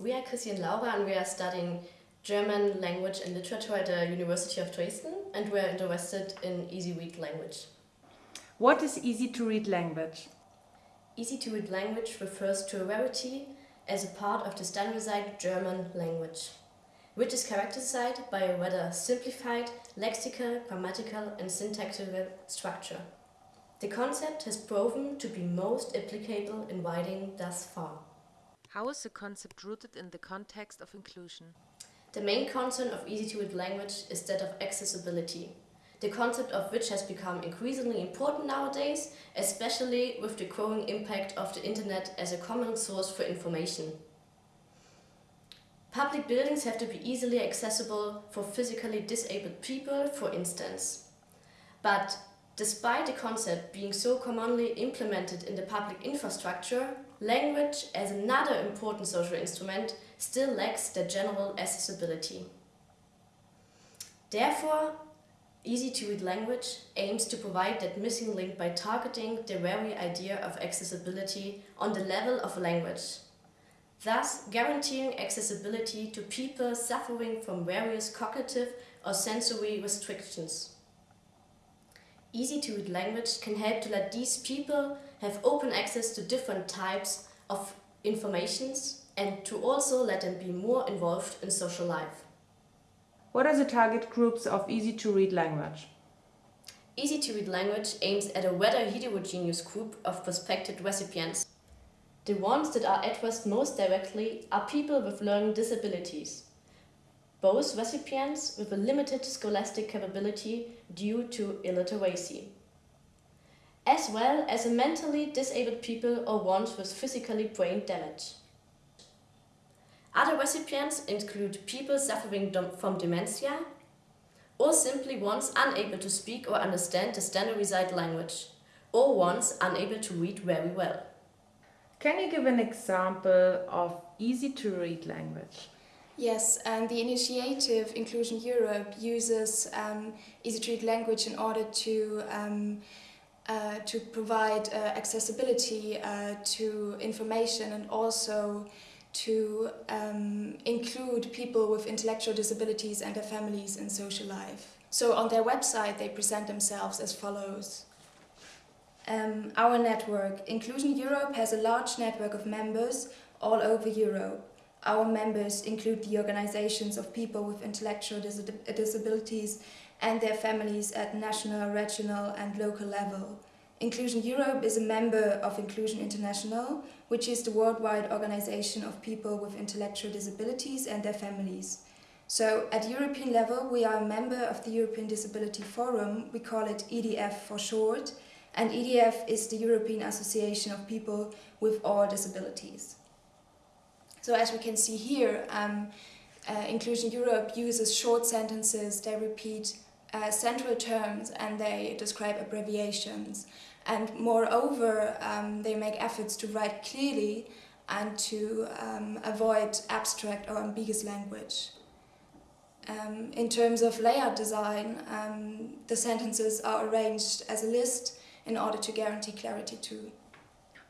We are Chrissy and Laura and we are studying German language and literature at the University of Dresden and we are interested in easy read language. What is easy to read language? Easy to read language refers to a rarity as a part of the standardized German language, which is characterized by a rather simplified lexical, grammatical and syntactical structure. The concept has proven to be most applicable in writing thus far. How is the concept rooted in the context of inclusion? The main concern of easy-to-read language is that of accessibility, the concept of which has become increasingly important nowadays, especially with the growing impact of the internet as a common source for information. Public buildings have to be easily accessible for physically disabled people, for instance. But despite the concept being so commonly implemented in the public infrastructure, language as another important social instrument still lacks the general accessibility. Therefore, easy-to-read language aims to provide that missing link by targeting the very idea of accessibility on the level of language, thus guaranteeing accessibility to people suffering from various cognitive or sensory restrictions. Easy-to-read language can help to let these people have open access to different types of informations and to also let them be more involved in social life. What are the target groups of easy-to-read language? Easy-to-read language aims at a rather heterogeneous group of prospective recipients. The ones that are addressed most directly are people with learning disabilities, both recipients with a limited scholastic capability due to illiteracy, as well as a mentally disabled people or ones with physically brain damage. Other recipients include people suffering from dementia or simply ones unable to speak or understand the standardized language or ones unable to read very well. Can you give an example of easy to read language? Yes, and the initiative Inclusion Europe uses um, easy to read language in order to um, uh, to provide uh, accessibility uh, to information and also to um, include people with intellectual disabilities and their families in social life. So on their website they present themselves as follows. Um, our network, Inclusion Europe, has a large network of members all over Europe. Our members include the organizations of people with intellectual dis disabilities and their families at national, regional and local level. Inclusion Europe is a member of Inclusion International, which is the worldwide organization of people with intellectual disabilities and their families. So at European level, we are a member of the European Disability Forum, we call it EDF for short, and EDF is the European Association of People with All Disabilities. So as we can see here, um, uh, Inclusion Europe uses short sentences, they repeat uh, central terms and they describe abbreviations. And moreover, um, they make efforts to write clearly and to um, avoid abstract or ambiguous language. Um, in terms of layout design, um, the sentences are arranged as a list in order to guarantee clarity too.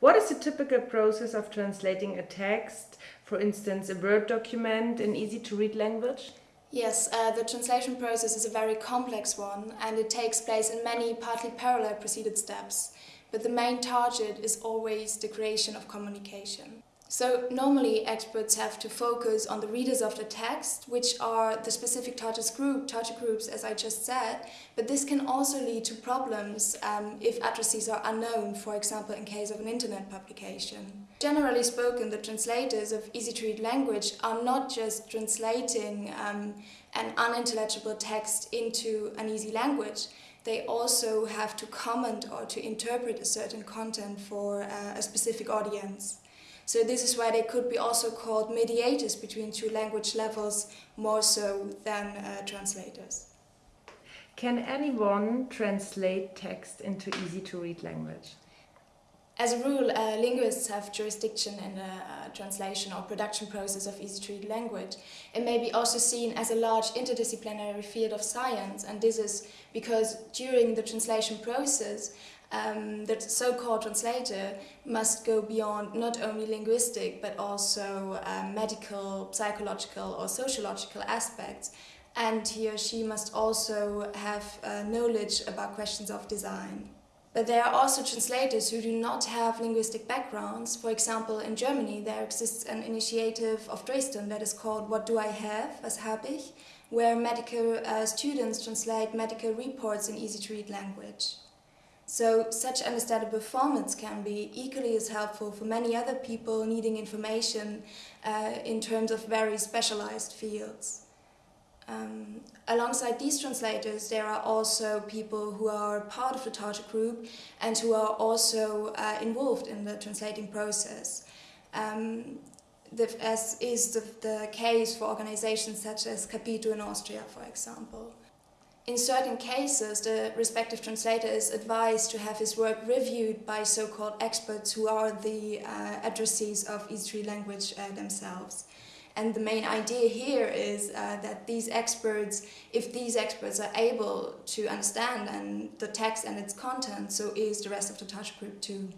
What is the typical process of translating a text, for instance a Word document, in easy-to-read language? Yes, uh, the translation process is a very complex one and it takes place in many partly parallel preceded steps, but the main target is always the creation of communication. So normally experts have to focus on the readers of the text, which are the specific target group, target groups as I just said, but this can also lead to problems um, if addresses are unknown, for example in case of an internet publication. Generally spoken, the translators of easy-to-read language are not just translating um, an unintelligible text into an easy language, they also have to comment or to interpret a certain content for uh, a specific audience. So this is why they could be also called mediators between two language levels more so than uh, translators. Can anyone translate text into easy to read language? As a rule, uh, linguists have jurisdiction in the uh, translation or production process of easy-to-read language. It may be also seen as a large interdisciplinary field of science, and this is because during the translation process, um, the so-called translator must go beyond not only linguistic but also um, medical, psychological or sociological aspects and he or she must also have uh, knowledge about questions of design. But there are also translators who do not have linguistic backgrounds. For example, in Germany there exists an initiative of Dresden that is called What Do I Have? Was habe ich? where medical uh, students translate medical reports in easy-to-read language. So such understandable formats can be equally as helpful for many other people needing information uh, in terms of very specialized fields. Um, alongside these translators, there are also people who are part of the Target group and who are also uh, involved in the translating process. Um, the, as is the, the case for organizations such as Capito in Austria, for example. In certain cases, the respective translator is advised to have his work reviewed by so-called experts who are the uh, addressees of easy language uh, themselves. And the main idea here is uh, that these experts, if these experts are able to understand and the text and its content, so is the rest of the touch group too.